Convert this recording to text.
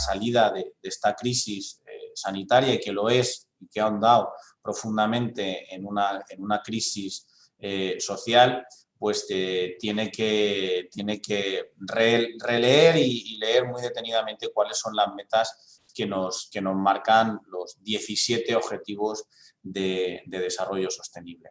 salida de, esta crisis eh, sanitaria y que lo es y que ha ahondado profundamente en una, en una crisis eh, social, pues eh, tiene que, tiene que releer y, leer muy detenidamente cuáles son las metas que nos, que nos marcan los 17 objetivos de desarrollo sostenible.